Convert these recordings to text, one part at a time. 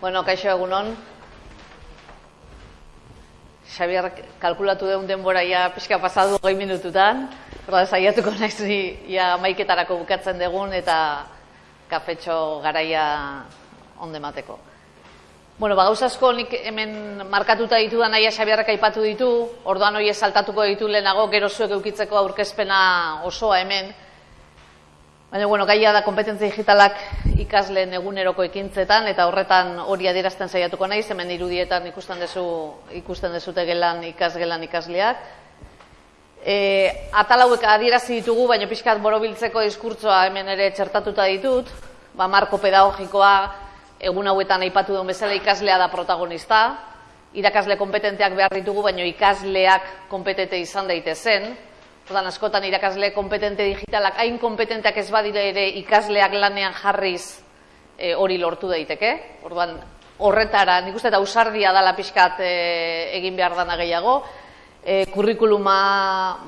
Bueno, kaixo egunon. Xabier kalkulatu deun denbora ja pixka pasadu goi minututan. Horda, saiatuko naiz ja maiketarako bukatzen degun eta kafetxo garaia onde mateko. Bueno, ba, asko nik hemen markatuta ditu da naia Xabierrek aipatu ditu, orduan hori saltatuko ditu lehenago, gero zuek eukitzeko aurkezpena osoa hemen, Baina, bueno, gaia da kompetentzia digitalak ikasleen eguneroko ekintzetan, eta horretan hori adierazten saiatuko naiz, hemen irudietan ikusten dezu, ikusten dezute gelan ikasgelan ikasleak. E, atalauek adierazi ditugu, baina pixkat borobiltzeko diskurtsoa hemen ere txertatuta ditut, ba, marko pedagogikoa egun hauetan aipatu duen bezala ikaslea da protagonista, irakasle kompetenteak behar ditugu, baina ikasleak kompetente izan daitezen, Ordan askotan irakasle kompetente digitalak hain kompetenteak ez badire ere ikasleak lanean jarriz e, hori lortu daiteke. Orduan horretara, nik uste eta usardia dala pixkat e, egin behar dana gehiago. E, kurrikuluma,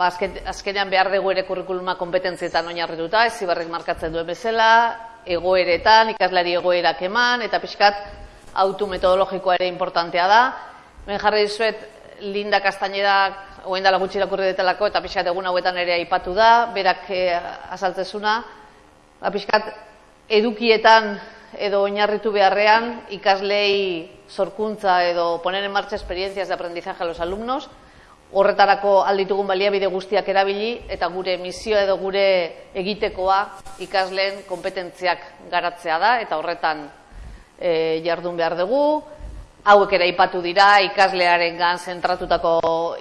ba, azkenean behar dugu ere kurrikuluma kompetentzietan oinarrituta, ez zibarrik markatzen duen bezala, egoeretan, ikaslari egoerak eman, eta pixkat autu metodologikoa ere importantea da. Ben jarri dizuet, Linda Castañeda oen dala gutxi irakurri detelako, eta pixkat egun hauetan ere aipatu da, berak e, azaltzezuna, ba, pixkat edukietan edo oinarritu beharrean ikaslei sorkuntza edo poner en marcha experiencias de aprendizaje a los alumnos, horretarako alditugun baliabide guztiak erabili eta gure misio edo gure egitekoa ikasleen kompetentziak garatzea da eta horretan e, jardun behar dugu, hauek ere aipatu dira, ikaslearen gan zentratutako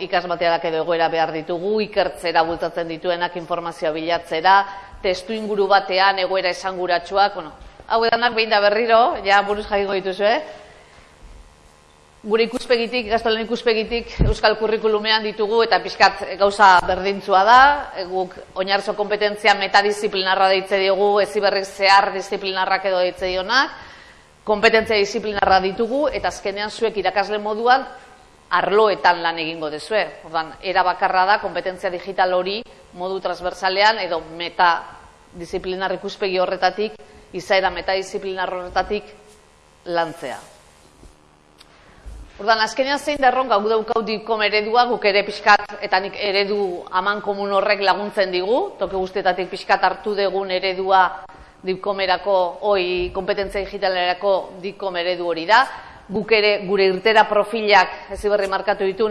ikasmateadak edo egoera behar ditugu, ikertzera bultatzen dituenak informazioa bilatzera, testu inguru batean egoera esanguratsuak, bueno, hau edanak behin da berriro, ja buruz jakingo dituzu, eh? Gure ikuspegitik, gaztolen ikuspegitik, Euskal Kurrikulumean ditugu eta pixkat gauza berdintzua da, guk oinarzo kompetentzia metadisciplinarra deitze diogu, eziberrik zehar disciplinarrak edo deitze dionak, kompetentzia disiplinarra ditugu eta azkenean zuek irakasle moduan arloetan lan egingo dezue. Ordan era bakarra da kompetentzia digital hori modu transversalean edo meta disiplinar ikuspegi horretatik izaera metadisiplinar horretatik lantzea. Ordan azkenean zein da erronka gu daukau dikom eredua guk ere pixkat eta nik eredu aman komun horrek laguntzen digu, toke guztietatik pixkat hartu degun eredua dikomerako, oi, kompetentzia digitalerako dikom eredu hori da. Guk ere gure irtera profilak ez iberri markatu ditu,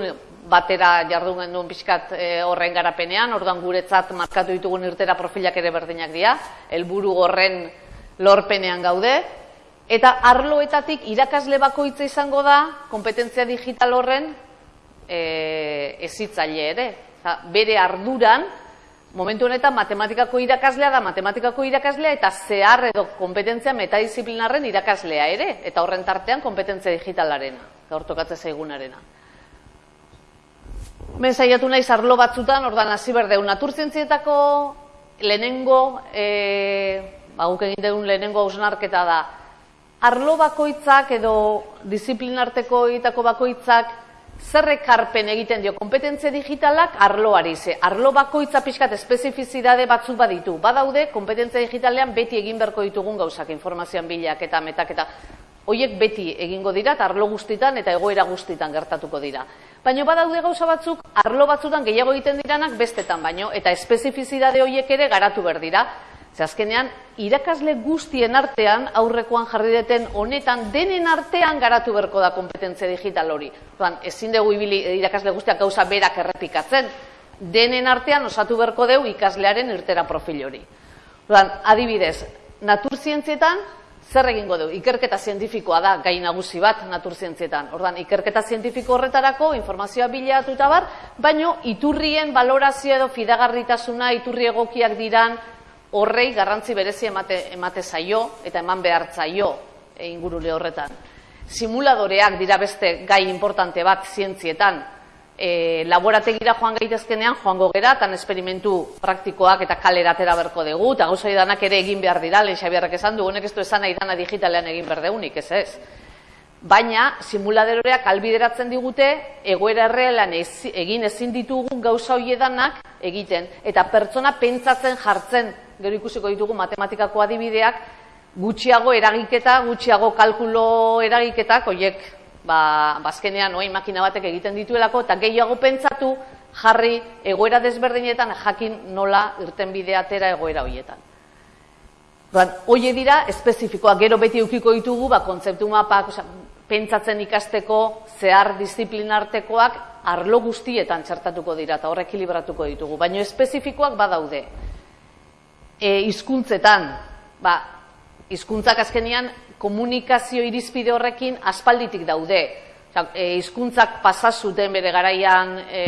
batera jardun genduen pixkat e, horren garapenean, orduan guretzat markatu ditugun irtera profilak ere berdinak dira, helburu horren lorpenean gaude, eta arloetatik irakasle bakoitza izango da kompetentzia digital horren e, ezitzaile ere. bere arduran, momentu honetan matematikako irakaslea da matematikako irakaslea eta zehar edo kompetentzia metadisiplinarren irakaslea ere, eta horren tartean kompetentzia digitalarena, gaur tokatze zaigunarena. Ben saiatu naiz arlo batzutan, ordan hasi berdeu naturzientzietako lehenengo, e, ba, guk egin dugun lehenengo hausnarketa da, arlo bakoitzak edo disiplinarteko egitako bakoitzak Zerrek karpen egiten dio kompetentzia digitalak arloari ze. Arlo bakoitza pixkat espezifizidade batzuk baditu. Badaude, kompetentzia digitalean beti egin beharko ditugun gauzak, informazioan bilak eta metak eta hoiek beti egingo dira eta arlo guztitan eta egoera guztitan gertatuko dira. Baina badaude gauza batzuk, arlo batzutan gehiago egiten diranak bestetan baino eta espezifizidade hoiek ere garatu behar dira. Ze azkenean, irakasle guztien artean, aurrekoan jarri deten honetan, denen artean garatu berko da kompetentzia digital hori. Zuan, ezin dugu ibili irakasle guztiak gauza berak errepikatzen. Denen artean osatu berko deu ikaslearen irtera profil hori. Zuan, adibidez, naturzientzietan, zer egingo dugu? Ikerketa zientifikoa da gai nagusi bat naturzientzietan. Ordan ikerketa zientifiko horretarako informazioa bilatu eta bar, baino iturrien valorazio edo fidagarritasuna, iturri egokiak diran, horrei garrantzi berezi emate, emate zaio eta eman behar zaio e, ingurule horretan. Simuladoreak dira beste gai importante bat zientzietan, e, laborategira joan gaitezkenean joango gera, tan esperimentu praktikoak eta kaleratera berko dugu, eta gauza danak ere egin behar dira, lehen xabiarrak esan du, honek ez du esan nahi dana digitalean egin behar deunik, ez ez. Baina, simuladoreak albideratzen digute, egoera errealan egin ezin ditugun gauza hoiedanak egiten, eta pertsona pentsatzen jartzen gero ikusiko ditugu matematikako adibideak, gutxiago eragiketa, gutxiago kalkulo eragiketak, horiek, ba, bazkenean, oin makina batek egiten dituelako, eta gehiago pentsatu, jarri egoera desberdinetan jakin nola irten bidea atera egoera horietan. Hoie dira, espezifikoa, gero beti ukiko ditugu, ba, kontzeptu mapak, pentsatzen ikasteko zehar disiplinartekoak arlo guztietan txertatuko dira eta horrek ekilibratuko ditugu, baina espezifikoak badaude. E, izkuntzetan, ba, izkuntzak azkenian komunikazio irizpide horrekin aspalditik daude. E, izkuntzak pasazuten bere garaian, e,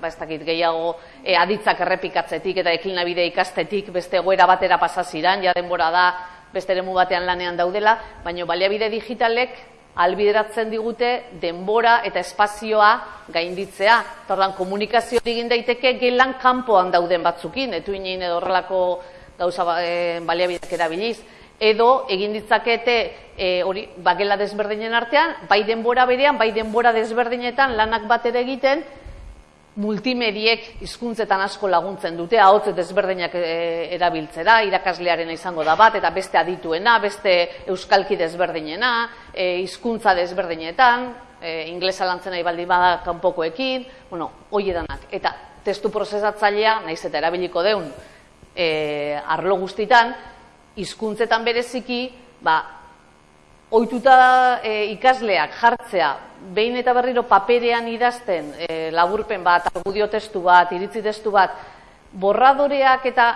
ba, ez dakit gehiago, e, aditzak errepikatzetik eta eklinabide ikastetik beste goera batera pasaziran, ja denbora da, beste eremu batean lanean daudela, baina baliabide digitalek albideratzen digute denbora eta espazioa gainditzea. Tordan komunikazio egin daiteke gelan kanpoan dauden batzukin, etu inen edo horrelako gauza e, baliabideak erabiliz. Edo egin ditzakete e, hori bagela desberdinen artean, bai denbora berean, bai denbora desberdinetan lanak bat ere egiten, multimediek hizkuntzetan asko laguntzen dute, ahotz desberdinak e, erabiltzera, irakaslearen izango da bat, eta beste adituena, beste euskalki desberdinena, e, hizkuntza desberdinetan, e, inglesa lantzen nahi baldin bada kanpokoekin, bueno, hoi edanak. Eta testu prozesatzailea, naiz eta erabiliko deun, e, arlo guztitan, hizkuntzetan bereziki, ba, ohituta e, ikasleak jartzea, behin eta berriro paperean idazten e, laburpen bat, argudio testu bat, iritzi testu bat, borradoreak eta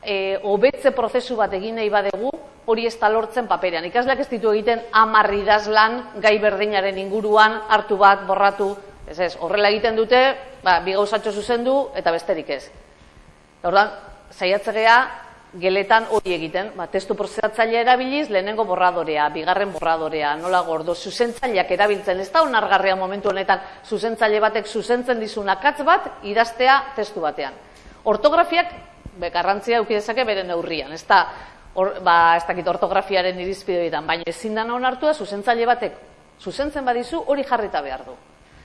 e, hobetze prozesu bat egin nahi badegu, hori ez lortzen paperean. Ikasleak ez ditu egiten amarri idazlan gai berdinaren inguruan hartu bat, borratu, ez ez, horrela egiten dute, ba, bi gauzatxo zuzendu eta besterik ez. Hordan, saiatzegea, geletan hori egiten, ba, testu prozesatzailea erabiliz, lehenengo borradorea, bigarren borradorea, nola gordo, zuzentzaileak erabiltzen, ez da onargarria momentu honetan, zuzentzaile batek zuzentzen dizun akatz bat, idaztea testu batean. Ortografiak, be, garrantzia eukidezake bere neurrian, ez da, or, ba, ez dakit ortografiaren irizpideetan, baina ezin da onartua, zuzentzaile batek zuzentzen badizu, hori jarrita behar du.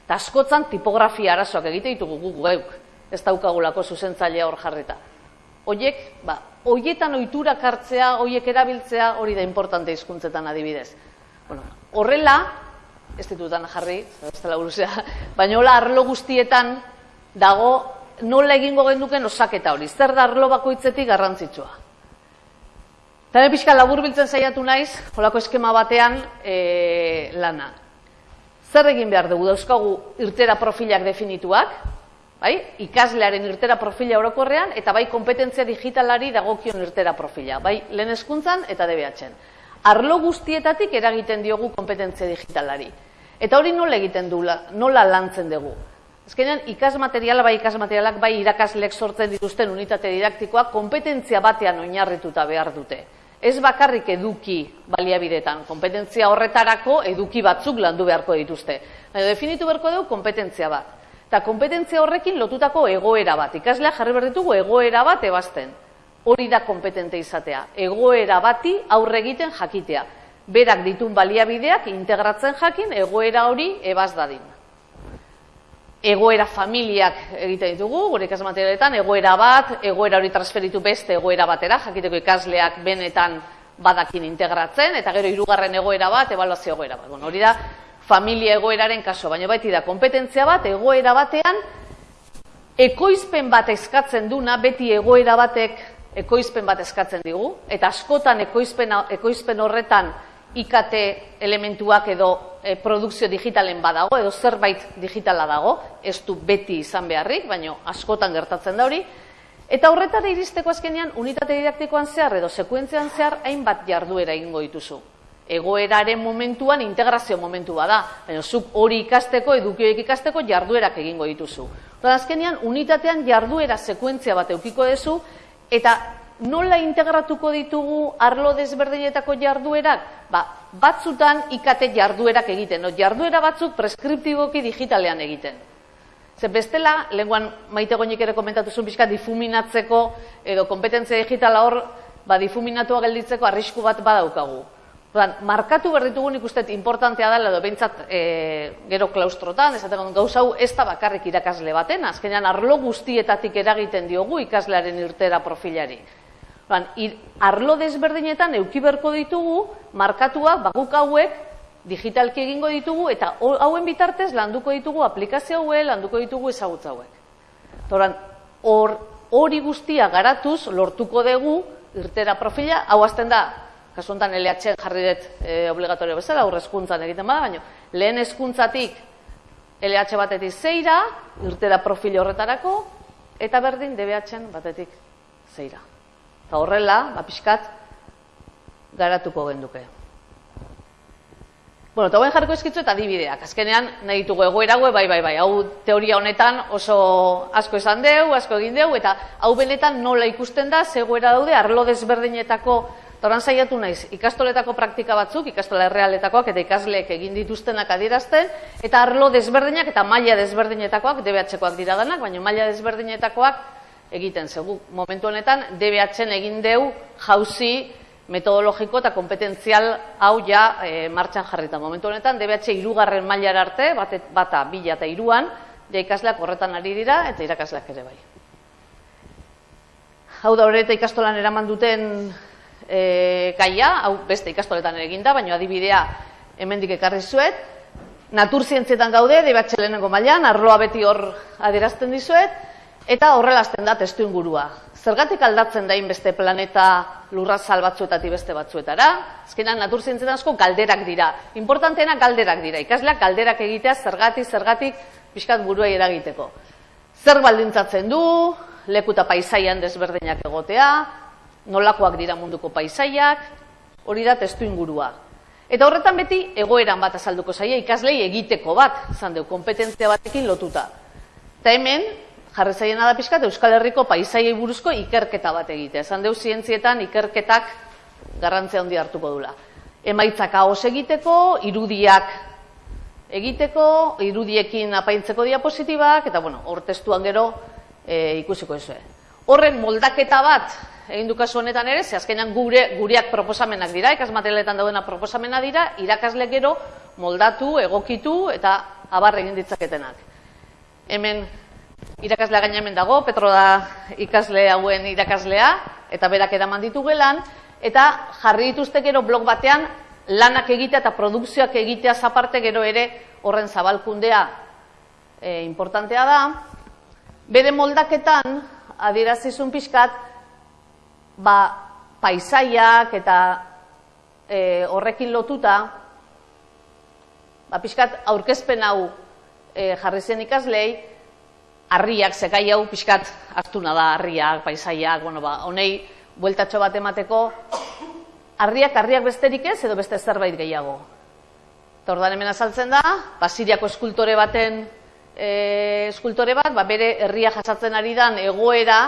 Eta askotzan tipografia arazoak egite ditugu gu geuk, ez daukagulako zuzentzailea hor jarrita. Hoiek, ba, hoietan oiturak hartzea, hoiek erabiltzea, hori da importante hizkuntzetan adibidez. Bueno, horrela, ez ditutan jarri, ez dela buruzea, baina hola arlo guztietan dago nola egingo genduken osaketa hori. Zer da arlo bakoitzetik garrantzitsua. Eta pixka labur biltzen saiatu naiz, holako eskema batean e, lana. Zer egin behar dugu dauzkagu irtera profilak definituak, bai? ikaslearen irtera profila orokorrean, eta bai kompetentzia digitalari dagokion irtera profila, bai lehen eskuntzan eta DBH-en. Arlo guztietatik eragiten diogu kompetentzia digitalari. Eta hori nola egiten du, nola lantzen dugu. Ezkenean, ikasmateriala, bai ikasmaterialak, bai irakaslek sortzen dituzten unitate didaktikoa, kompetentzia batean oinarrituta behar dute. Ez bakarrik eduki baliabidetan, kompetentzia horretarako eduki batzuk landu beharko dituzte. Definitu beharko dugu kompetentzia bat. Eta kompetentzia horrekin lotutako egoera bat. Ikaslea jarri behar ditugu egoera bat ebazten. Hori da kompetente izatea. Egoera bati aurre egiten jakitea. Berak ditun baliabideak integratzen jakin egoera hori ebaz dadin. Egoera familiak egiten ditugu, gure ikasmaterialetan, egoera bat, egoera hori transferitu beste egoera batera, jakiteko ikasleak benetan badakin integratzen, eta gero hirugarren egoera bat, ebaluazio egoera bat. Bueno, hori da, familia egoeraren kaso, baina baiti da kompetentzia bat egoera batean ekoizpen bat eskatzen duna beti egoera batek ekoizpen bat eskatzen digu eta askotan ekoizpen ekoizpen horretan IKT elementuak edo e, produkzio digitalen badago edo zerbait digitala dago, ez du beti izan beharrik, baina askotan gertatzen da hori. Eta horretara iristeko azkenean unitate didaktikoan zehar edo sekuentzean zehar hainbat jarduera egingo dituzu egoeraren momentuan integrazio momentua da, baina zuk hori ikasteko, edukioek ikasteko jarduerak egingo dituzu. Eta azkenean, unitatean jarduera sekuentzia bat eukiko dezu, eta nola integratuko ditugu arlo desberdinetako jarduerak? Ba, batzutan ikate jarduerak egiten, no? jarduera batzuk preskriptiboki digitalean egiten. Zer bestela, lenguan maite goinik ere komentatu zuen pixka difuminatzeko edo kompetentzia digitala hor, ba, difuminatua gelditzeko arrisku bat badaukagu. Ordan, markatu behar ditugu nik uste importantea dela edo behintzat e, gero klaustrotan, esaten gauza hau ez da bakarrik irakasle baten, azkenean arlo guztietatik eragiten diogu ikaslearen irtera profilari. Ban, ir, arlo desberdinetan euki berko ditugu, markatuak, baguk hauek, digitalki egingo ditugu, eta hauen bitartez landuko ditugu aplikazio hauek, landuko ditugu ezagutza hauek. Toran, hor, hori guztia garatuz, lortuko dugu, irtera profila, hau azten da, kasu honetan LH jarri dut e, obligatorio bezala, aurre eskuntzan egiten bada, baina lehen eskuntzatik LH batetik zeira, irtera profil horretarako, eta berdin DBH batetik zeira. Eta horrela, ba, garatuko genduke. Bueno, eta jarriko eskitzu eta dibideak. Azkenean, nahi ditugu egoerago, bai, bai, bai, hau teoria honetan oso asko esan deu, asko egin deu, eta hau benetan nola ikusten da, zegoera daude, arlo desberdinetako Toran saiatu naiz, ikastoletako praktika batzuk, ikastola errealetakoak eta ikasleek egin dituztenak adierazten, eta arlo desberdinak eta maila desberdinetakoak, DBH-koak dira danak, baina maila desberdinetakoak egiten zegu. Momentu honetan, DBH-en egin deu jauzi metodologiko eta kompetentzial hau ja e, martxan jarrita. Momentu honetan, DBH irugarren mailar arte, bata, bila eta iruan, ja ikasleak horretan ari dira eta irakasleak ere bai. Hau da horreta ikastolan eraman duten e, gaia, hau beste ikastoletan ere eginda, baina adibidea hemendik ekarri zuet. Naturzientzietan gaude, debatxe lehenengo mailan, arloa beti hor adierazten dizuet, eta horrelazten da testu ingurua. Zergatik aldatzen dain beste planeta lurra batzuetatik beste batzuetara? Azkenan naturzientzietan asko galderak dira. Importanteena galderak dira. Ikasleak galderak egitea zergatik, zergatik pixkat buruei eragiteko. Zer baldintzatzen du, lekuta paisaian desberdinak egotea, nolakoak dira munduko paisaiak, hori da testu ingurua. Eta horretan beti egoeran bat azalduko zaia ikaslei egiteko bat, izan deu, kompetentzia batekin lotuta. Eta hemen, jarri zaiena da pixkat, Euskal Herriko paisaiei buruzko ikerketa bat egitea. Esan deu, zientzietan ikerketak garrantzea handi hartuko dula. Emaitzak haos egiteko, irudiak egiteko, irudiekin apaintzeko diapositibak, eta bueno, hor testuan gero e, ikusiko ezue. Horren moldaketa bat egin du kasu honetan ere, ze azkenan gure gureak proposamenak dira, ikasmaterialetan daudena proposamena dira, irakasle gero moldatu, egokitu eta abar egin ditzaketenak. Hemen irakaslea gaina hemen dago, Petro da ikasle hauen irakaslea eta berak eraman ditu gelan eta jarri dituzte gero blog batean lanak egitea eta produkzioak egitea zaparte gero ere horren zabalkundea e, importantea da. Bere moldaketan adierazizun pixkat ba, paisaiak eta e, horrekin lotuta, ba, pixkat aurkezpen hau e, jarri zen ikaslei, harriak, zekai hau pixkat hartuna da, harriak, paisaiak, bueno, ba, honei bueltatxo bat emateko, harriak, harriak besterik ez, edo beste zerbait gehiago. Tordan hemen azaltzen da, ba, siriako eskultore baten e, eskultore bat, ba, bere herria jasatzen ari dan egoera,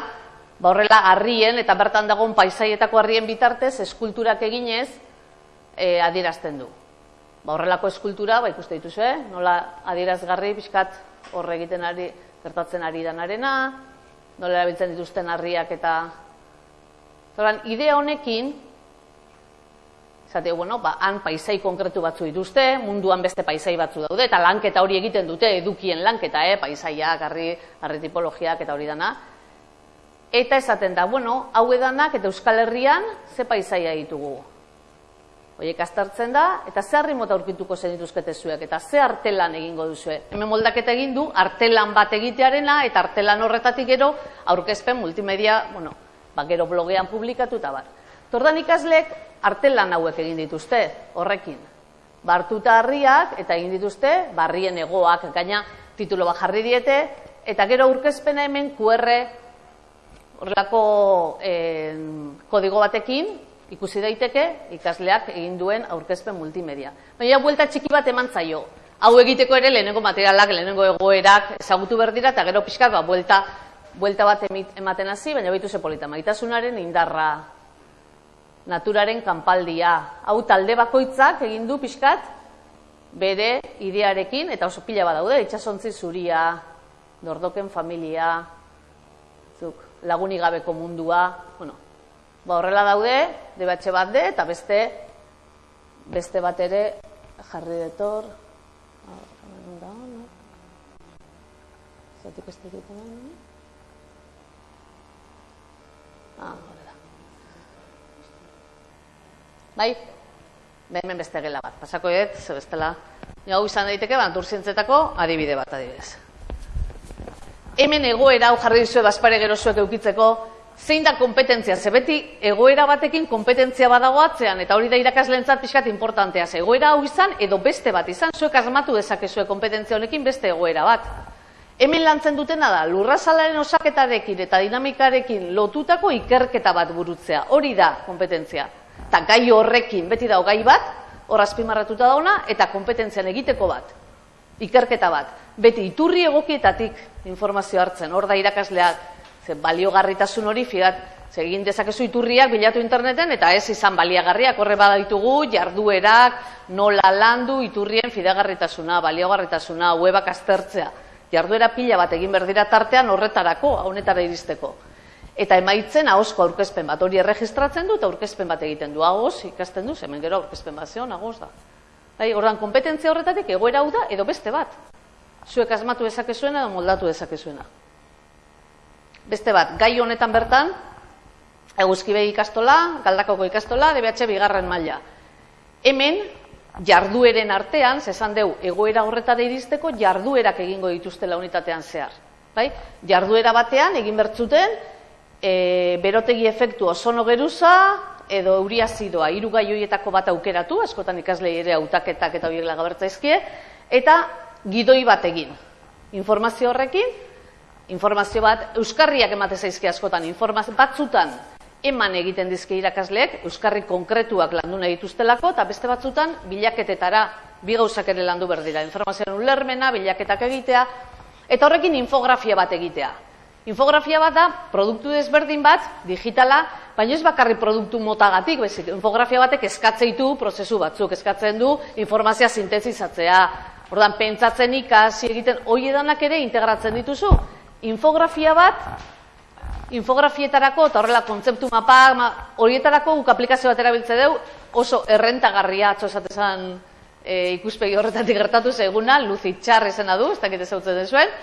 ba horrela harrien eta bertan dagoen paisaietako harrien bitartez eskulturak eginez e, adierazten du. Ba horrelako eskultura, ba ikuste dituzu, eh? nola adierazgarri pixkat horre egiten ari, gertatzen ari danarena, nola erabiltzen dituzten harriak eta... Zoran, idea honekin, Zate, bueno, ba, han paisai konkretu batzu dituzte, munduan beste paisai batzu daude, eta lanketa hori egiten dute, edukien lanketa, eh? paisaiak, harri, harri tipologiak eta hori dana. Eta esaten da, bueno, hau edanak eta Euskal Herrian ze paisaia ditugu. Oiek astartzen da, eta ze harri mota aurkituko zen dituzkete zuek, eta ze artelan egingo duzue. Hemen moldaketa egin du, artelan bat egitearena, eta artelan horretatik gero, aurkezpen multimedia, bueno, ba, gero blogean publikatu eta bar. Tordan ikaslek, artelan hauek egin dituzte, horrekin. Bartuta harriak, eta egin dituzte, barrien egoak, gaina titulo bat jarri diete, eta gero aurkezpena hemen QR horrelako eh, kodigo batekin ikusi daiteke ikasleak egin duen aurkezpen multimedia. Baina buelta txiki bat eman zaio. Hau egiteko ere lehenengo materialak, lehenengo egoerak ezagutu behar dira eta gero pixkat ba, buelta, buelta bat ematen hasi, baina baitu ze polita. Maitasunaren indarra, naturaren kanpaldia. Hau talde bakoitzak egin du pixkat bere idearekin eta oso pila bat daude, itxasontzi zuria, dordoken familia, zuk lagunik gabeko mundua, bueno, ba horrela daude, debatxe bat de, eta beste, beste bat ere jarri detor, Zatik ez dut Ah, horrela. Bai? Hemen beste gela bat, pasako dut, ze bestela. Hau izan daiteke, ba, naturzientzetako adibide bat adibidez. Hemen egoera hau jarri dizue baspare gero zuek eukitzeko, zein da kompetentzia, ze beti egoera batekin kompetentzia badago atzean, eta hori da irakaslentzat pixkat importantea, ze egoera hau izan edo beste bat izan, zuek asmatu dezakezue kompetentzia honekin beste egoera bat. Hemen lantzen dutena da, lurrazalaren osaketarekin eta dinamikarekin lotutako ikerketa bat burutzea, hori da kompetentzia. Eta gai horrekin, beti da gai bat, hor azpimarratuta dauna, eta kompetentzian egiteko bat, ikerketa bat. Beti iturri egokietatik informazio hartzen, hor da irakasleak, Ze baliogarritasun hori fiat, ze egin dezakezu iturriak bilatu interneten eta ez izan baliagarriak horre baditugu jarduerak, nola landu iturrien fidagarritasuna, baliogarritasuna, webak aztertzea. Jarduera pila bat egin berdira tartean horretarako, honetara iristeko. Eta emaitzen ahosko aurkezpen bat hori erregistratzen du eta aurkezpen bat egiten du. Ahoz ikasten du, hemen gero aurkezpen bat zeon, ahoz da. Bai, ordan kompetentzia horretatik egoera hau da edo beste bat. Zuek asmatu dezakezuena edo moldatu dezakezuena. Beste bat, gai honetan bertan, eguzkibei ikastola, galdakoko ikastola, DBH bigarren maila. Hemen, jardueren artean, zesan deu, egoera horretara iristeko, jarduerak egingo dituztela unitatean zehar. Bai? Jarduera batean, egin bertzuten, e, berotegi efektu osono geruza, edo euriazidoa, hiru gai horietako bat aukeratu, askotan ikaslei ere hautaketak eta horiek lagabertzaizkie, eta gidoi bat egin. Informazio horrekin, informazio bat, euskarriak emate zaizki askotan, informazio batzutan eman egiten dizke irakasleek, euskarri konkretuak landu nahi dituztelako, eta beste batzutan bilaketetara bi gauzak ere landu berdira. Informazioan ulermena, bilaketak egitea, eta horrekin infografia bat egitea. Infografia bat da, produktu desberdin bat, digitala, baina ez bakarri produktu motagatik, bezik, infografia batek eskatzeitu prozesu batzuk, eskatzen du informazioa sintezizatzea, ordan pentsatzen ikasi egiten, hoi edanak ere integratzen dituzu, infografia bat, infografietarako, eta horrela kontzeptu mapa, horietarako guk aplikazio bat erabiltze dugu, oso errentagarria, atzo esatezan e, ikuspegi horretatik gertatu zeguna, luzi txar izena du, ez dakit ezautzen zuen,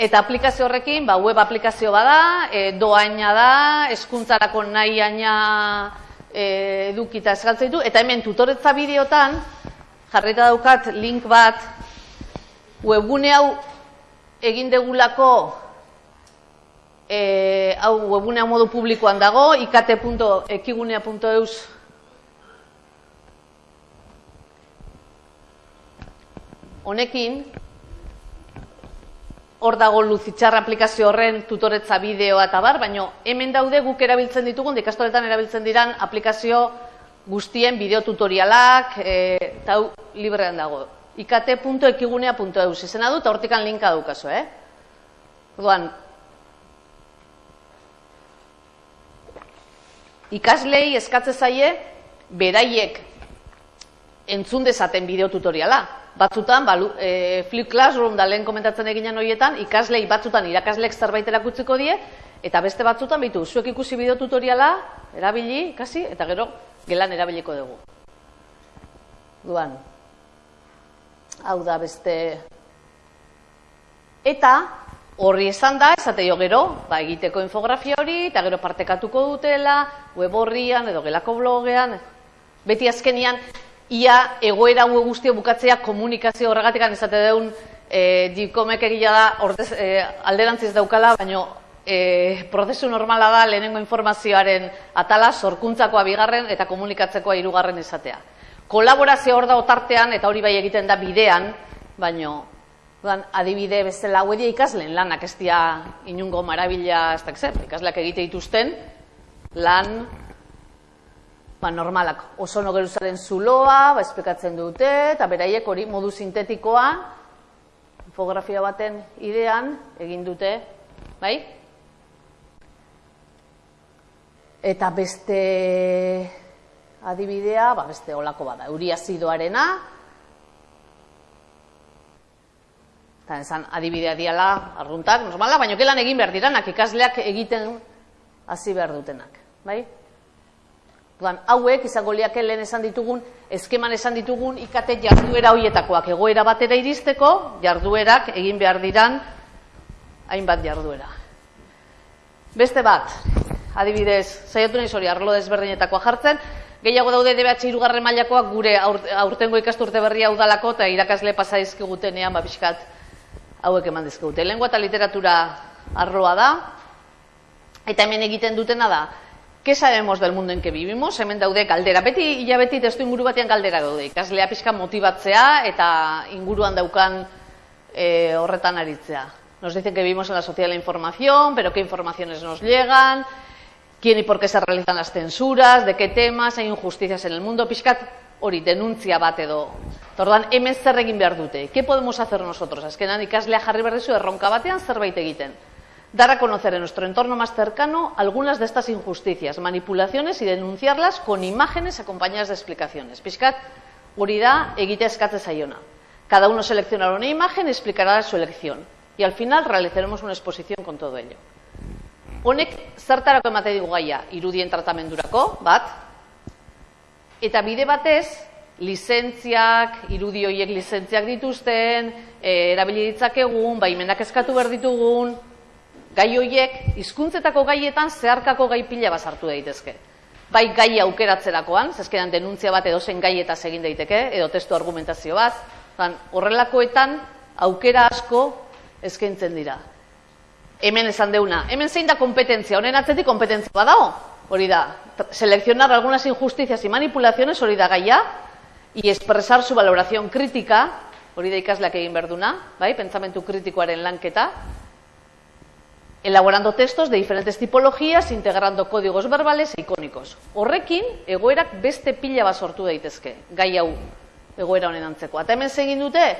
eta aplikazio horrekin, ba, web aplikazio bada, e, doaina da, eskuntzarako nahi aina e, edukita eskaltzen ditu, eta hemen tutoretza bideotan, jarrita daukat link bat, webgune hau egin degulako e, hau webunea modu publikoan dago, ikt.ekigunea.eus honekin, hor dago luzitxarra aplikazio horren tutoretza bideoa eta bar, baina hemen daude guk erabiltzen ditugun, dikastoretan erabiltzen diran aplikazio guztien bideo tutorialak, e, eta hau librean dago. ikt.ekigunea.eus izena du, eta hortikan linka daukazu, eh? Orduan, ikaslei eskatze zaie beraiek entzun dezaten bideo tutoriala. Batzutan, ba, e, Flip Classroom da lehen komentatzen eginan horietan, ikaslei batzutan irakasleek zerbait erakutziko die, eta beste batzutan, bitu, zuek ikusi bideo tutoriala, erabili, ikasi, eta gero, gelan erabiliko dugu. Duan, hau da beste... Eta, Horri esan da, esate jo gero, ba, egiteko infografia hori, eta gero partekatuko dutela, web horrian, edo gelako blogean, beti azkenian, ia egoera hau guztio bukatzea komunikazio horregatik, esate deun, e, dikomek egila da, ordez, e, alderantziz daukala, baina e, prozesu normala da lehenengo informazioaren atala, sorkuntzakoa bigarren eta komunikatzekoa hirugarren izatea. Kolaborazio hor da otartean, eta hori bai egiten da bidean, baino Udan, adibide bezala hau ikasleen lanak ez dia inungo marabila ez da ikasleak egite dituzten lan ba, normalak oso nogeruzaren zuloa, ba, esplikatzen dute, eta beraiek hori modu sintetikoa infografia baten idean egin dute, bai? Eta beste adibidea, ba, beste olako bada, euriazidoarena, eta esan adibidea diala arruntak, normala, baina kelan egin behar diranak, ikasleak egiten hasi behar dutenak, bai? Duan, hauek, izango liak lehen esan ditugun, eskeman esan ditugun, ikate jarduera hoietakoak egoera batera iristeko, jarduerak egin behar diran, hainbat jarduera. Beste bat, adibidez, saiatu nahi hori arlo desberdinetakoa jartzen, Gehiago daude DBH irugarren mailakoak gure aurtengo ikasturte berria udalako eta irakasle pasa dizkigutenean ba pixkat hauek eman dizkigute. Lengua eta literatura arloa da, eta hemen egiten dutena da, ¿Qué sabemos del mundo en que vivimos? Hemen daude galdera. Beti, ia beti testu inguru batean galdera daude. Ikaslea pixka motibatzea eta inguruan daukan e, horretan aritzea. Nos dicen que vivimos en la sociedad de la información, pero qué informaciones nos llegan, quién y por qué se realizan las censuras, de qué temas, hay injusticias en el mundo, pixkat hori denuntzia bat edo. Tordan, hemen zer egin behar dute. ¿Qué podemos hacer nosotros? Azkenan ikaslea jarri behar dizu erronka batean zerbait egiten. Dar a conocer en nuestro entorno más cercano algunas de estas injusticias, manipulaciones y denunciarlas con imágenes acompañadas de explicaciones. Pixkat, hori da egitea eskatze zaiona. Cada uno seleccionará una imagen y explicará su elección. Y al final realizaremos una exposición con todo ello. Honek zertarako emate digu gaia irudien tratamendurako, bat, eta bide batez, lizentziak, irudi horiek lizentziak dituzten, e, erabili ditzakegun, baimenak eskatu behar ditugun, gai horiek hizkuntzetako gaietan zeharkako gai pila bazartu daitezke. Bai gai aukeratzerakoan, zezkeran denuntzia bat edozen gaietaz egin daiteke, edo testu argumentazio bat, horrelakoetan aukera asko eskaintzen dira. Hemen esan deuna, hemen zein da kompetentzia, honen atzetik kompetentzia badago, hori da, seleccionar algunas injusticias y manipulaciones, hori da gaia, y expresar su valoración crítica, hori da ikasleak egin berduna, bai, pentsamentu kritikoaren lanketa, elaborando textos de diferentes tipologías, integrando códigos verbales e icónicos. Horrekin, egoerak beste pila bat sortu daitezke, gai hau egoera honen antzeko. Eta hemen zegin dute,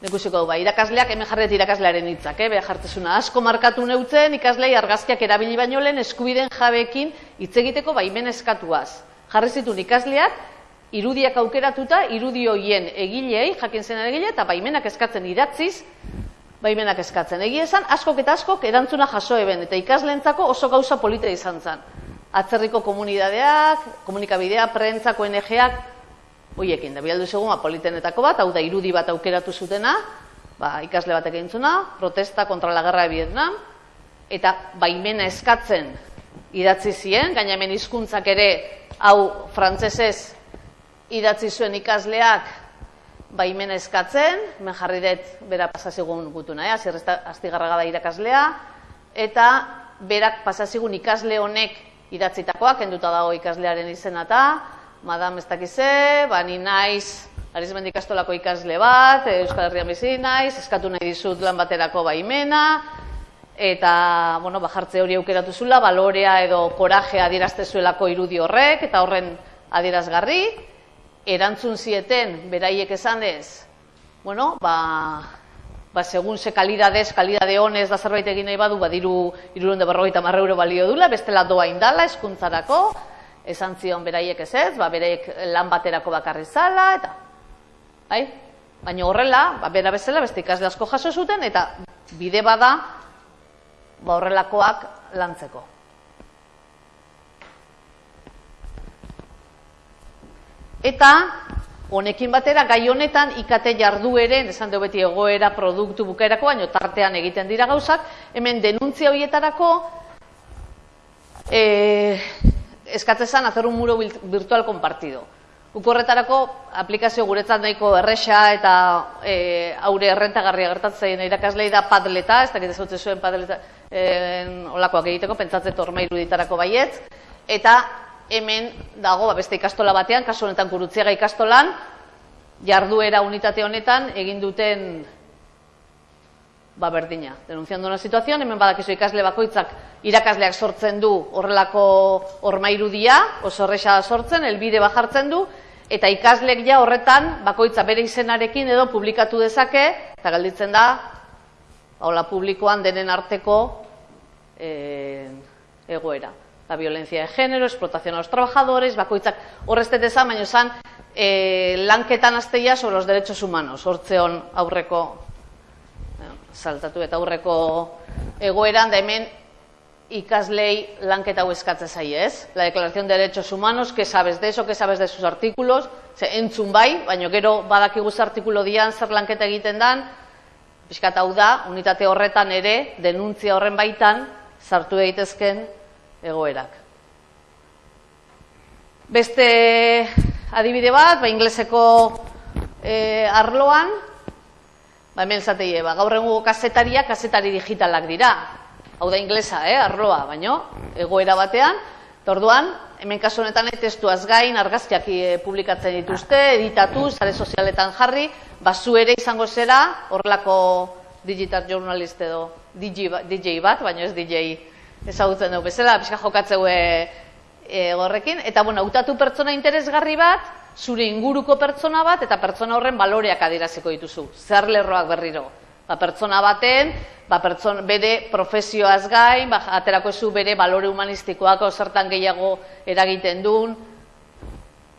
Nekusiko du, ba, irakasleak, hemen jarret irakaslearen hitzak, eh? jartezuna asko markatu neutzen, ikaslei argazkiak erabili baino lehen eskubiden jabekin hitz egiteko baimen eskatuaz. Jarri zitun ikasleak, irudiak aukeratuta, irudi hoien egilei, jakin zen egile, eta baimenak eskatzen idatziz, baimenak eskatzen. Egia esan, askok eta askok erantzuna jaso eben, eta ikasleentzako oso gauza polita izan zen. Atzerriko komunidadeak, komunikabidea, prentzako NGak, hoiekin da bialdu segun politenetako bat, hau da irudi bat aukeratu zutena, ba, ikasle batek eintzuna, protesta kontra la guerra de Vietnam eta baimena eskatzen idatzi zien, gaina hemen hizkuntzak ere hau frantsesez idatzi zuen ikasleak baimena eskatzen, hemen jarri dut bera pasazigun gutuna, eh? astigarraga da irakaslea, eta berak pasazigun ikasle honek idatzitakoak, enduta dago ikaslearen izena eta, madam ez dakize, ba, ni naiz, arizmendik astolako ikasle bat, Euskal Herrian bizi naiz, eskatu nahi dizut lan baterako baimena, eta, bueno, ba, jartze hori aukeratu zula, balorea edo korajea adierazte zuelako irudi horrek, eta horren adierazgarri, erantzun zieten, beraiek esan ez, bueno, ba, ba, segun ze kalidadez, kalidade honez da zerbait egin nahi badu, ba, diru, irurunde berrogeita marra euro balio dula, bestela doa indala, eskuntzarako, esan zion beraiek ez ez, ba, beraiek lan baterako bakarri zala, eta, bai? Baina horrela, ba, bera bezala, beste ikasle asko jaso zuten, eta bide bada, ba, horrelakoak lantzeko. Eta, honekin batera, gai honetan, ikate jardueren, esan dugu beti egoera, produktu bukaerako, baina tartean egiten dira gauzak, hemen denuntzia horietarako, e, eskatzezan hacer un muro virtual compartido. Ukorretarako aplikazio guretzat nahiko erresa eta e, aure errentagarria gertatzen irakaslei da padleta, ez dakit ezautze zuen padleta e, olakoak egiteko, pentsatzen torma iruditarako baietz, eta hemen dago ba, beste ikastola batean, kasu honetan kurutziaga ikastolan, jarduera unitate honetan egin duten ba berdina. Denunciando una situación, hemen badakizu ikasle bakoitzak irakasleak sortzen du horrelako hormairudia, oso horresa sortzen, elbide bajartzen du, eta ikaslek ja horretan bakoitza bere izenarekin edo publikatu dezake, eta galditzen da, hola publikoan denen arteko e, egoera. La violencia de género, explotación a los trabajadores, bakoitzak horreztet ezan, baina esan, e, lanketan azteia sobre los derechos humanos, hortzeon aurreko saltatu eta aurreko egoeran da hemen ikaslei lanketa hau eskatze zaie, ez? La Declaración de Derechos Humanos, que sabes de eso, que sabes de sus artículos, ze entzun bai, baina gero badakigu ze artikulo dian zer lanketa egiten dan, pixkat hau da, unitate horretan ere, denuntzia horren baitan, sartu daitezken egoerak. Beste adibide bat, ba, ingleseko e, arloan, ba, hemen zateie, ba, gaur egun kazetariak kazetari digitalak dira. Hau da inglesa, eh, arloa, baino, egoera batean, eta orduan, hemen kasu honetan testuaz gain, argazkiak e, publikatzen dituzte, editatu, sare sozialetan jarri, ba, zu ere izango zera, horrelako digital journalist edo DJ, ba, DJ bat, baina ez DJ ezagutzen dugu bezala, pixka jokatzeu e, horrekin, eta bueno, hautatu pertsona interesgarri bat, zure inguruko pertsona bat, eta pertsona horren baloreak adiraziko dituzu, zer lerroak berriro. Ba, pertsona baten, ba, pertson, bere profesioaz gain, ba, aterako zu bere balore humanistikoak zertan gehiago eragiten duen,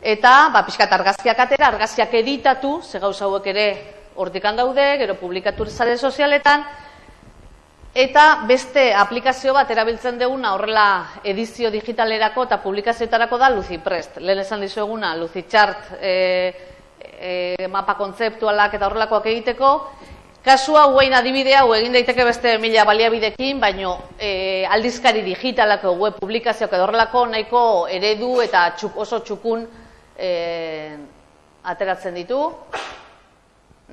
eta ba, pixkat argazkiak atera, argazkiak editatu, ze gauza hauek ere hortikan daude, gero publikatu zare sozialetan, eta beste aplikazio bat erabiltzen duguna horrela edizio digitalerako eta publikazioetarako da LuciPrest. Lehen esan dizueguna, LuciChart e, e, mapa kontzeptualak eta horrelakoak egiteko, Kasua guain adibidea, hau egin daiteke beste mila baliabidekin, baino e, aldizkari digitalako web publikazioak edo horrelako nahiko eredu eta txuk, oso txukun e, ateratzen ditu.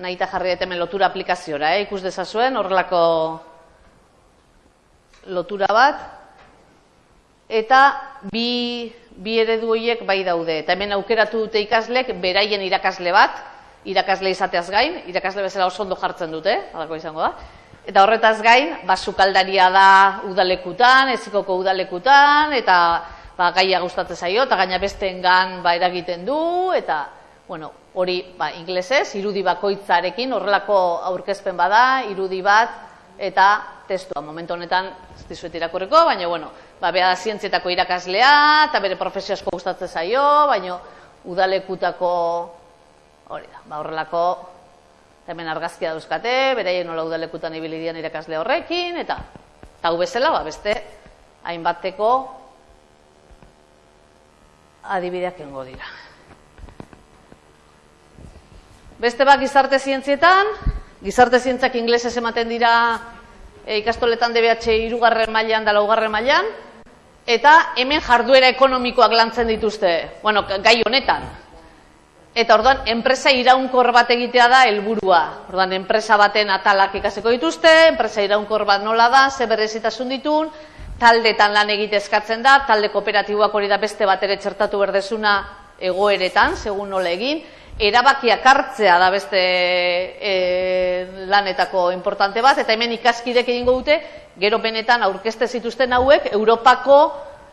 Nahi eta jarri hemen lotura aplikaziora, eh? ikus dezazuen horrelako lotura bat. Eta bi, bi eredu horiek bai daude. Eta hemen aukeratu dute ikaslek beraien irakasle bat, irakasle izateaz gain, irakasle bezala oso ondo jartzen dute, alako izango da. Eta horretaz gain, ba, sukaldaria da udalekutan, ezikoko udalekutan, eta ba, gaia gustatzen zaio, eta gaina bestengan ba, eragiten du, eta bueno, hori ba, inglesez, irudi bakoitzarekin, horrelako aurkezpen bada, irudi bat, eta testua. Momentu honetan, ez dizuet irakurriko, baina, bueno, ba, beha zientzietako irakaslea, eta bere profesio asko gustatzen zaio, baina udalekutako Hori da, ba horrelako hemen argazkia dauzkate, beraien nola udalekutan ibili dian irakasle horrekin eta ta bezala ba beste hainbateko adibideak engo dira. Beste bat gizarte zientzietan, gizarte zientzak inglesez ematen dira e, ikastoletan DBH irugarren mailan da laugarren mailan, eta hemen jarduera ekonomikoak lantzen dituzte, bueno, gai honetan, Eta orduan, enpresa iraunkor bat egitea da helburua. Orduan, enpresa baten atalak ikaseko dituzte, enpresa iraunkor bat nola da, ze berezitasun ditun, taldetan lan egite eskatzen da, talde kooperatiboak hori da beste bat ere txertatu berdezuna egoeretan, segun nola egin, erabakiak hartzea da beste e, lanetako importante bat, eta hemen ikaskidek egingo dute, gero benetan aurkezte zituzten hauek, Europako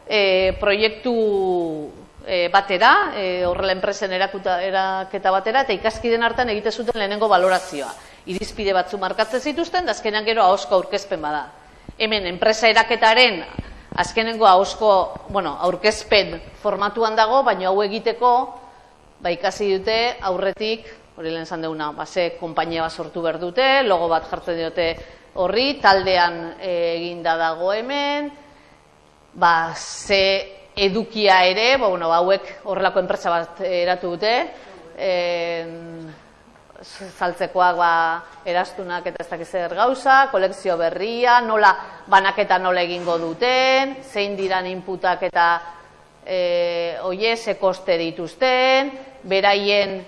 e, proiektu e, batera, e, horrela enpresen erakuta, eraketa batera, eta ikaskiden hartan egite zuten lehenengo valorazioa. Irizpide batzu markatzen zituzten, da azkenean gero ahosko aurkezpen bada. Hemen, enpresa eraketaren azkenengo ahosko, bueno, aurkezpen formatuan dago, baina hau egiteko, ba, ikasi dute aurretik, hori lehen zan deuna, ba, ze kompainia bat sortu behar dute, logo bat jartzen dute horri, taldean e, eginda dago hemen, ba, ze edukia ere, bo, bueno, hauek horrelako enpresa bat eratu dute, e, zaltzekoak ba, erastunak eta ez dakiz zer gauza, kolekzio berria, nola banaketa nola egingo duten, zein diran inputak eta e, oie, ze koste dituzten, beraien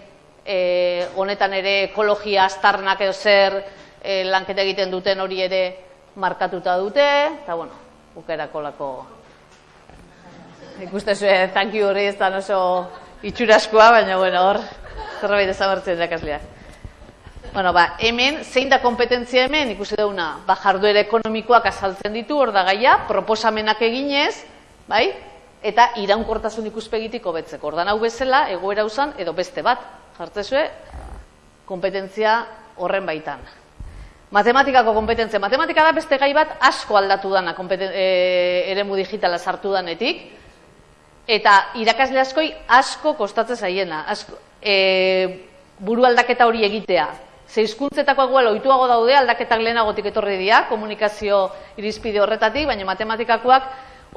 e, honetan ere ekologia astarnak edo zer e, lanketa egiten duten hori ere markatuta dute, eta bueno, bukerako lako ikuste zuen tanki hori ez da oso itxuraskoa, baina bueno, hor zerbait ezabertzen dakasleak. Bueno, ba, hemen, zein da kompetentzia hemen, ikusi dauna, ba, jarduera ekonomikoak azaltzen ditu, hor da gaia, proposamenak eginez, bai, eta iraunkortasun ikuspegitik hobetzeko. Ordan hau bezala, egoera usan, edo beste bat, jartzezue, kompetentzia horren baitan. Matematikako kompetentzia. Matematika da beste gai bat asko aldatu dana e, eremu digitala sartu danetik. Eta irakasle askoi asko kostatzen zaiena, asko, e, buru aldaketa hori egitea. Ze hizkuntzetako ohituago daude aldaketak lehenagotik etorri dira, komunikazio irizpide horretatik, baina matematikakoak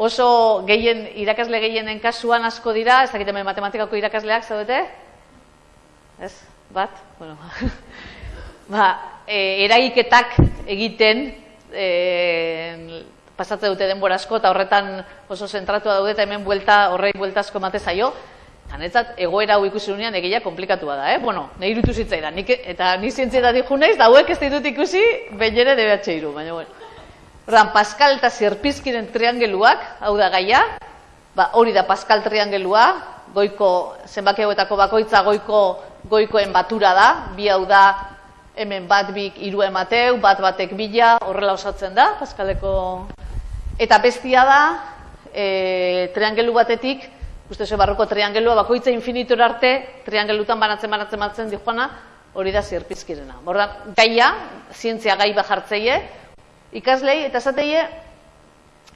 oso gehien irakasle gehienen kasuan asko dira, ez dakit hemen matematikako irakasleak zaudete? Ez? Bat? Bueno. ba, e, eragiketak egiten e, pasatze dute denbora asko eta horretan oso zentratua daude eta hemen buelta, horrei buelta asko emate zaio. Hanetzat, egoera hau ikusi unean egia komplikatua da, eh? Bueno, nahi irutu zitzaidan, nik, eta ni zientzietatik jo naiz, da hauek ez ditut ikusi, behin ere DBH iru, baina bueno. Ordan, Pascal eta Zerpizkiren triangeluak, hau da gaia, ba, hori da Pascal triangelua, goiko, zenbaki hauetako bakoitza goiko, goikoen batura da, bi hau da, hemen bat bik iru emateu, bat batek bila, horrela osatzen da, Pascaleko... Eta bestia da, e, triangelu batetik, uste ze barroko triangelua, bakoitza infinitura arte, triangelutan banatzen banatzen banatzen di joana, hori da zirpizkirena. Borda, gaia, zientzia gai bajartzeie, ikaslei, eta esateie,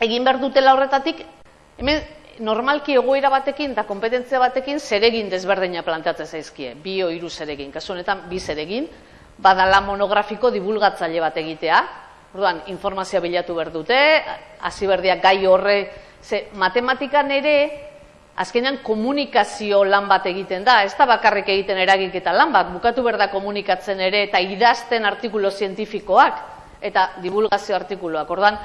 egin behar dutela horretatik, hemen normalki egoera batekin eta kompetentzia batekin zeregin desberdina planteatzen zaizkie, bi o hiru zeregin, kasu honetan bi zeregin, badala monografiko divulgatzaile bat egitea, orduan informazioa bilatu behar dute, hasi berdiak gai horre, ze matematikan ere, azkenean komunikazio lan bat egiten da, ez da bakarrik egiten eragik eta lan bat, bukatu behar da komunikatzen ere, eta idazten artikulo zientifikoak, eta divulgazio artikuloak, orduan,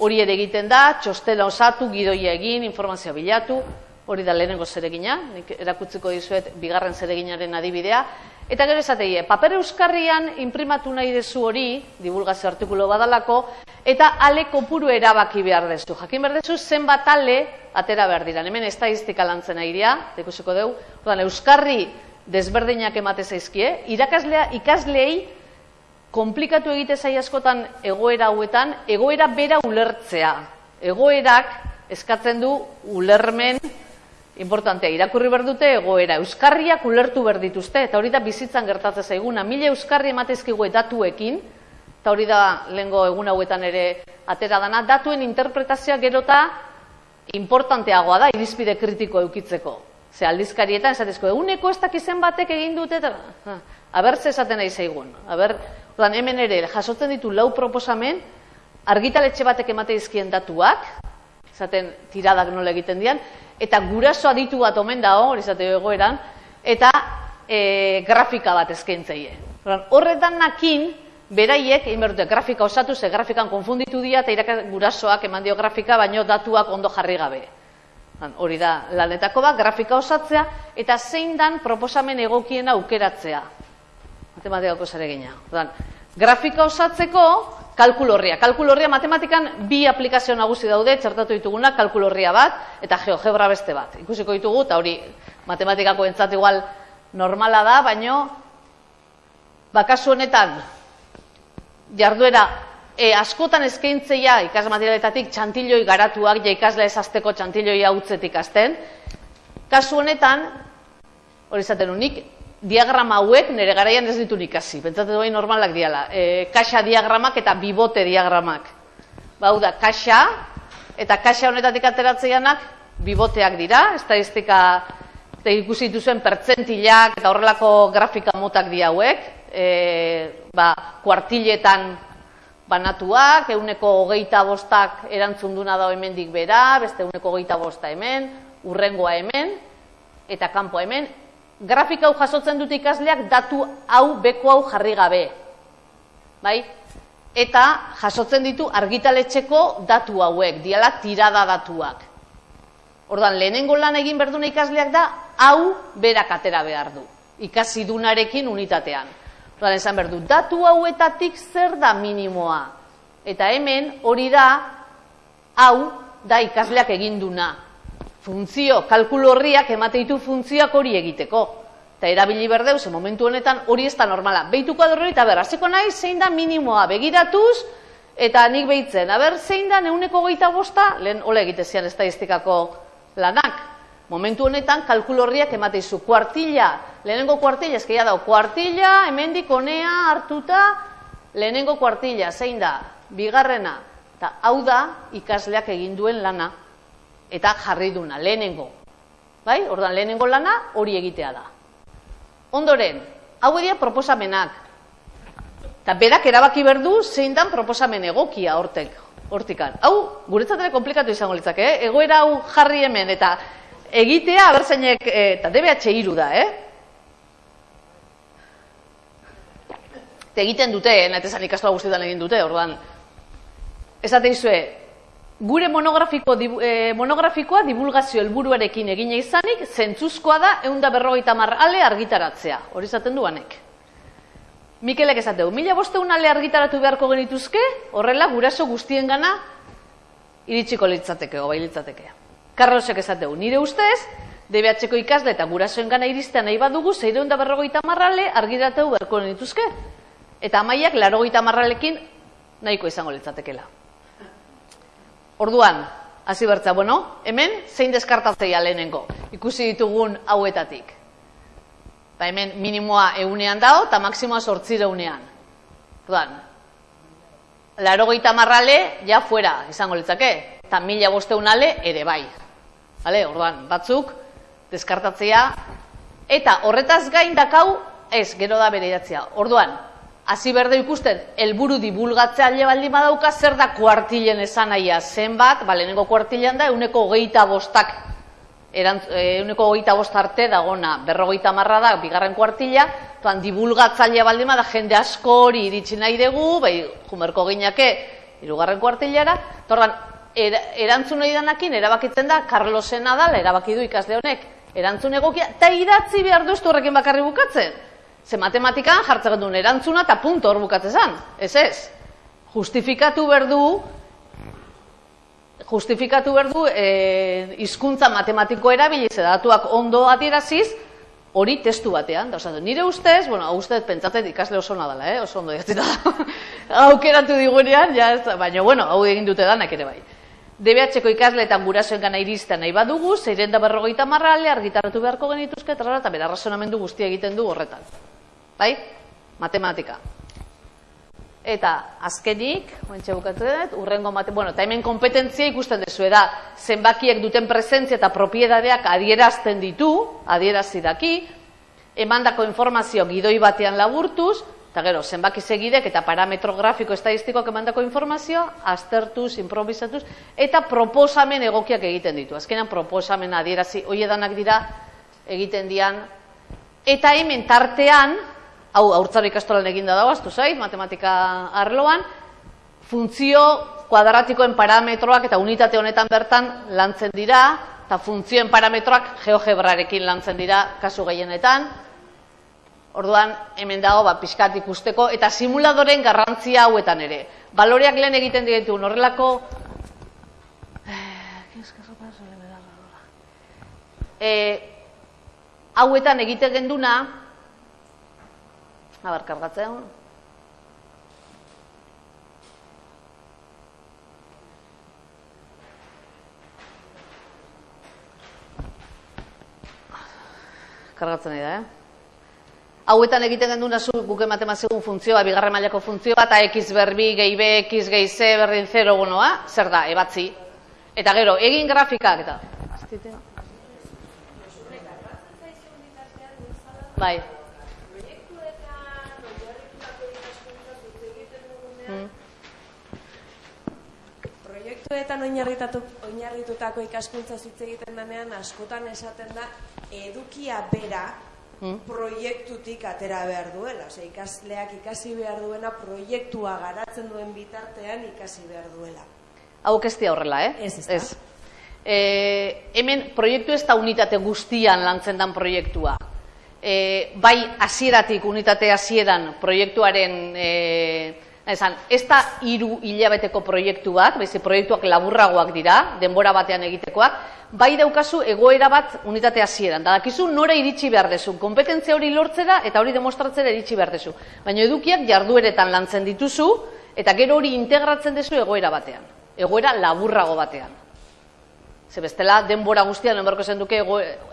hori ere egiten da, txostela osatu, gidoia egin, informazioa bilatu, hori da lehenengo zeregina, nik erakutziko dizuet bigarren zereginaren adibidea, Eta gero esateie, paper euskarrian imprimatu nahi dezu hori, divulgazio artikulo badalako, eta ale kopuru erabaki behar dezu. Jakin behar dezu zenbat ale atera behar dira. Hemen estadistika lantzen airea, dekusiko dugu, Ordan, euskarri desberdinak emate zaizkie, irakaslea ikasleei komplikatu egite zai askotan egoera hauetan, egoera bera ulertzea. Egoerak eskatzen du ulermen importantea, irakurri behar dute egoera, euskarriak ulertu behar dituzte, eta hori da bizitzan gertatzen zaiguna, mila euskarri ematezkigu datuekin, eta hori da lehengo egun hauetan ere atera dana, datuen interpretazioa gerota importanteagoa da, irizpide kritiko eukitzeko. Ze aldizkarietan, esatezko, eguneko ez dakizen batek egin dute, eta, aber ze esaten nahi zaigun. Aber, odan, hemen ere, jasotzen ditu lau proposamen, argitaletxe batek emateizkien datuak, esaten tiradak nola egiten dian, eta guraso aditu bat omen da hor, izate egoeran, eta e, grafika bat eskaintzaile. Horretan nakin, beraiek, egin grafika osatu, ze grafikan konfunditu dira, eta irak gurasoak eman dio grafika, baino datuak ondo jarri gabe. Hori da, lanetako bat, grafika osatzea, eta zein dan proposamen egokiena aukeratzea. Matematikako zare gina. Grafika osatzeko, kalkulorria. Kalkulorria matematikan bi aplikazio nagusi daude, txertatu dituguna, kalkulorria bat eta geogebra beste bat. Ikusiko ditugu, eta hori matematikako entzat igual normala da, baino bakasu honetan jarduera e, askotan eskaintzeia ikas materialetatik txantiloi garatuak, ja ikasle ezazteko txantiloi hautzetik azten. Kasu honetan, hori zaten unik, diagrama hauek nire garaian ez ditu ikasi. Pentsatzen duain normalak diala. E, kaxa diagramak eta bibote diagramak. Bau da, kaxa eta kaxa honetatik ateratzeianak biboteak dira. Estadistika eta ikusi dituzuen pertzentilak eta horrelako grafika motak di hauek. E, ba, kuartiletan banatuak, euneko hogeita bostak erantzun duna da hemendik bera, beste euneko hogeita bosta hemen, urrengoa hemen, eta kanpo hemen, grafika hau jasotzen dute ikasleak datu hau beko hau jarri gabe. Bai? Eta jasotzen ditu argitaletxeko datu hauek, diala tirada datuak. Ordan lehenengo lan egin berduna ikasleak da, hau berak atera behar du. Ikasi dunarekin unitatean. Ordan esan berdu, datu hauetatik zer da minimoa. Eta hemen hori da, hau da ikasleak egin duna funtzio, kalkulu horriak emate ditu funtzioak hori egiteko. Eta erabili berdeu, ze momentu honetan hori ez da normala. Beituko adorri eta ber, hasiko nahi zein da minimoa begiratuz, eta nik behitzen. Aber, zein da neuneko geita bosta, lehen ole egitezian estadistikako lanak. Momentu honetan, kalkulu horriak emate izu. Kuartilla, lehenengo kuartilla, ezkeia dao, kuartilla, hemendik honea hartuta, lehenengo kuartilla, zein da, bigarrena. Eta hau da, ikasleak egin duen lana eta jarri duna, lehenengo. Bai? Ordan lehenengo lana hori egitea da. Ondoren, hau egia proposamenak. Eta berak erabaki berdu zein dan proposamen egokia hortek, hortikan. Hau, guretzat ere komplikatu izango litzak, eh? Egoera hau jarri hemen eta egitea abertzainek, eh, eta DBH iru da, eh? Eta egiten dute, eh? nahi ikastola guztietan egin dute, ordan. Ez izue, gure monografiko, e, monografikoa divulgazio helburuarekin egina izanik, zentzuzkoa da egun da berrogeita ale argitaratzea. Hori zaten duanek. Mikelek esateu, mila bosteun ale argitaratu beharko genituzke, horrela guraso guztien gana iritsiko litzateke, obai litzateke. Karlosek esateu, nire ustez, DBH-ko ikasle eta gurasoen gana iristea nahi badugu, zeireun da berrogeita marrale argitaratu beharko genituzke. Eta amaiak, larogeita marralekin nahiko izango litzatekela. Orduan, hasi bertza, bueno, hemen zein deskartatzea lehenengo, ikusi ditugun hauetatik. Ba, hemen minimoa eunean dao, eta maksimoa sortzire unean. Orduan, laro marrale, ja fuera, izango litzake, eta mila bosteunale ere bai. Vale, orduan, batzuk, deskartatzea, eta horretaz gain dakau, ez, gero da bere idatzea. Orduan, hasi berde ikusten, helburu dibulgatzea alde baldin badauka, zer da kuartilen esan aia zenbat, ba, lehenengo kuartilean da, euneko hogeita bostak, euneko eh, hogeita bost arte dagona, berrogeita marra da, bigarren kuartila, tuan dibulgatzailea baldin bada, jende asko hori iritsi nahi dugu, bai, jumerko gineake, irugarren kuartilara, torban, er, erantzun nahi danakin, erabakitzen da, Carlosena da, erabaki du ikasle honek, erantzun egokia, eta idatzi behar duztu horrekin bakarri bukatzen. Ze matematikan jartzen duen erantzuna eta punto hor bukatzen zen. Ez ez. Justifikatu berdu justifikatu berdu e, izkuntza matematiko erabili ze datuak ondo adieraziz hori testu batean. Da, nire ustez, bueno, ustez pentsatzen ikasle oso nadala, eh? oso ondo jatzen. Aukeratu digunean, ja, ez, baina, bueno, hau egin dute danak ere bai. DBH-ko ikasleetan gurasoen gana iristen nahi badugu, zeiren da berrogeita marrale, argitaratu beharko genituzke, eta bera razonamendu guztia egiten du horretan bai? Matematika. Eta azkenik, oentxe bukatzen urrengo mate, bueno, eta hemen kompetentzia ikusten dezu, da, zenbakiek duten presentzia eta propiedadeak adierazten ditu, adierazi daki, emandako informazio gidoi batean laburtuz, eta gero, zenbaki segidek eta parametro grafiko estadistikoak emandako informazio, aztertuz, improvisatuz, eta proposamen egokiak egiten ditu. Azkenan, proposamen adierazi, hoiedanak dira, egiten dian, eta hemen tartean, hau aurtzaro ikastolan eginda dago, aztu zait, matematika arloan, funtzio kuadratikoen parametroak eta unitate honetan bertan lantzen dira, eta funtzioen parametroak geogebrarekin lantzen dira kasu gehienetan. Orduan, hemen dago, ba, pixkat ikusteko, eta simuladoren garrantzia hauetan ere. Baloreak lehen egiten ditu, horrelako... E, hauetan egiten genduna, Abar, kargatzen. Kargatzen nahi da, eh? Hauetan egiten gendu nazu guk ematen mazigun funtzioa, bigarren mailako funtzioa, eta x berbi, gehi b, x gehi c, berdin 0, bonoa, zer da, ebatzi. Eta gero, egin grafikak, eta... Bai. Proiektuetan oinarritutako ikaskuntza hitz egiten denean askotan esaten da edukia bera hmm? proiektutik atera behar duela, osea ikasleak ikasi behar duena proiektua garatzen duen bitartean ikasi behar duela. Hau kestia horrela, eh? Ez, ez. ez. E, hemen proiektu ez da unitate guztian lantzen dan proiektua. E, bai hasieratik unitate hasieran proiektuaren e, Esan, ez da hiru hilabeteko proiektuak, baizik proiektuak laburragoak dira, denbora batean egitekoak, bai daukazu egoera bat unitate hasieran. Da dakizu nora iritsi behar dezu, kompetentzia hori lortzera eta hori demostratzera iritsi behar dezu. Baina edukiak jardueretan lantzen dituzu eta gero hori integratzen dezu egoera batean. Egoera laburrago batean. Ze bestela denbora guztian enbarko zen duke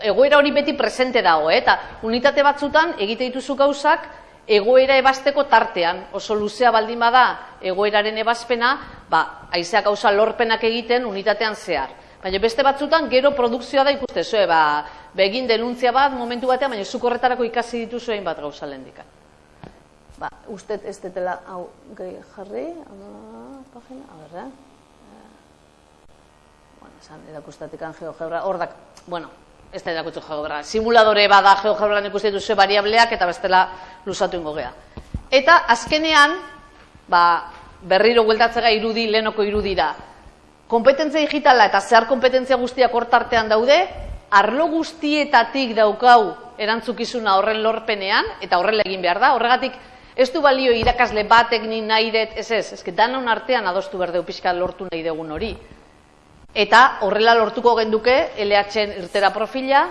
egoera hori beti presente dago, eh? eta unitate batzutan egite dituzu gauzak egoera ebasteko tartean, oso luzea baldin bada egoeraren ebazpena, ba, aizea gauza lorpenak egiten unitatean zehar. Baina beste batzutan gero produkzioa da ikuste zuen, ba, begin denuntzia bat momentu batean, baina zuk horretarako ikasi dituzu egin bat gauza lehendika. Ba, uste ez detela, hau, gehi jarri, ama, pagina, a ber, eh? Bueno, esan, erakustatik geogebra, hor bueno, ez da erakutsu geobra. Simuladore bada geogebran ikusten duzu variableak eta bestela luzatu ingo gea. Eta azkenean, ba, berriro gueltatzega irudi, lehenoko irudira. kompetentzia digitala eta zehar kompetentzia guztiak hortartean daude, arlo guztietatik daukau erantzukizuna horren lorpenean, eta horrela egin behar da, horregatik ez du balio irakasle batek ni nahi dut, ez ez, ez danon artean adostu berdeu pixka lortu nahi dugun hori. Eta horrela lortuko genduke LH irtera profila,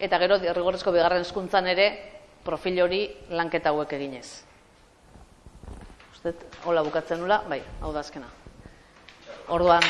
eta gero rigorezko bigarren hezkuntzan ere profil hori lanketa hauek eginez. Usted, hola bukatzen nula, bai, hau da azkena. Orduan,